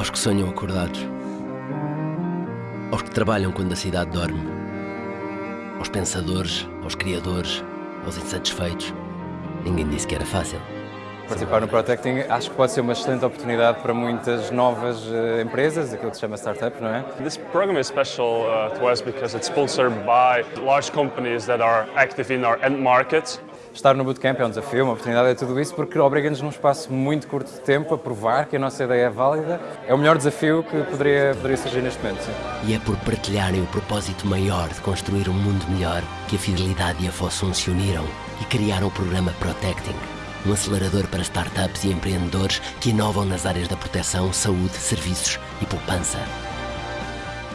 aos que sonham acordados, aos que trabalham quando a cidade dorme, aos pensadores, aos criadores, aos insatisfeitos. Ninguém disse que era fácil. Participar no Protecting acho que pode ser uma excelente oportunidade para muitas novas uh, empresas, aquilo que se chama startup, não é? This program is special uh, to us because it's sponsored by large companies that are active in our end market. Estar no Bootcamp é um desafio, uma oportunidade, é tudo isso, porque obriga-nos num espaço muito curto de tempo a provar que a nossa ideia é válida. É o melhor desafio que poderia, poderia surgir neste momento. Sim. E é por partilharem o propósito maior de construir um mundo melhor que a Fidelidade e a Fossum se uniram e criaram o programa Protecting um acelerador para startups e empreendedores que inovam nas áreas da proteção, saúde, serviços e poupança.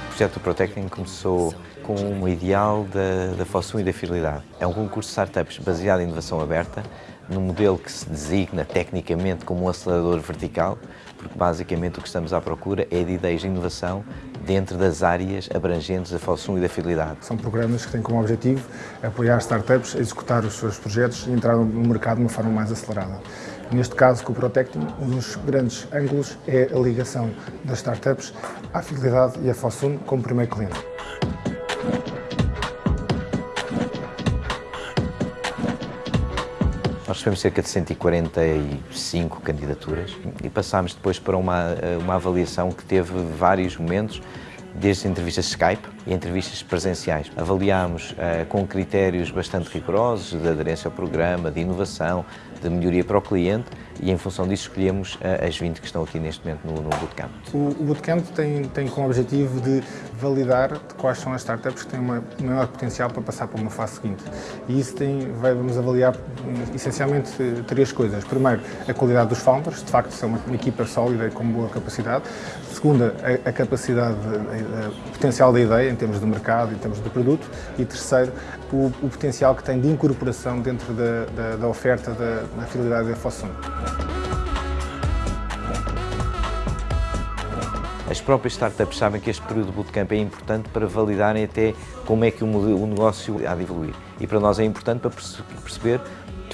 O projeto Protecting começou com um ideal da, da Fossum e da Fidelidade. É um concurso de startups baseado em inovação aberta, num modelo que se designa tecnicamente como um acelerador vertical, porque basicamente o que estamos à procura é de ideias de inovação dentro das áreas abrangentes da Fossum e da Fidelidade. São programas que têm como objetivo apoiar startups a executar os seus projetos e entrar no mercado de uma forma mais acelerada. Neste caso, com o Protecting, um dos grandes ângulos é a ligação das startups à Fidelidade e à Fossum como primeiro cliente. Nós recebemos cerca de 145 candidaturas e passámos depois para uma, uma avaliação que teve vários momentos, desde entrevistas Skype e entrevistas presenciais. Avaliámos uh, com critérios bastante rigorosos de aderência ao programa, de inovação, de melhoria para o cliente e em função disso escolhemos uh, as 20 que estão aqui neste momento no, no Bootcamp. O, o Bootcamp tem, tem como objetivo de validar quais são as startups que têm um maior potencial para passar para uma fase seguinte. E isso tem, vai, vamos avaliar essencialmente três coisas. Primeiro, a qualidade dos founders, de facto são uma, uma equipa sólida e com boa capacidade. Segunda, a, a capacidade, a potencial da ideia em termos de mercado, em termos de produto. E terceiro, o, o potencial que tem de incorporação dentro da, da, da oferta da, da fidelidade da Fossum. As próprias startups sabem que este período de bootcamp é importante para validarem até como é que o, o negócio há de evoluir. E para nós é importante para perceber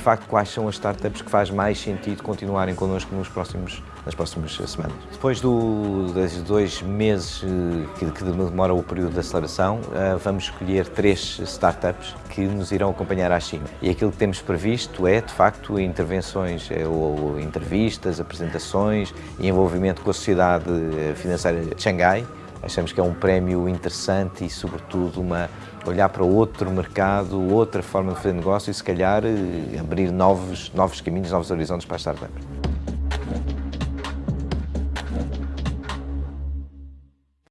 de facto quais são as startups que faz mais sentido continuarem connosco nos próximos, nas próximas semanas. Depois do, dos dois meses eh, que, que demora o período de aceleração, eh, vamos escolher três startups que nos irão acompanhar à China. E aquilo que temos previsto é, de facto, intervenções eh, ou entrevistas, apresentações e envolvimento com a Sociedade Financeira de Xangai, Achamos que é um prémio interessante e, sobretudo, uma, olhar para outro mercado, outra forma de fazer negócio e, se calhar, eh, abrir novos, novos caminhos, novos horizontes para as startups.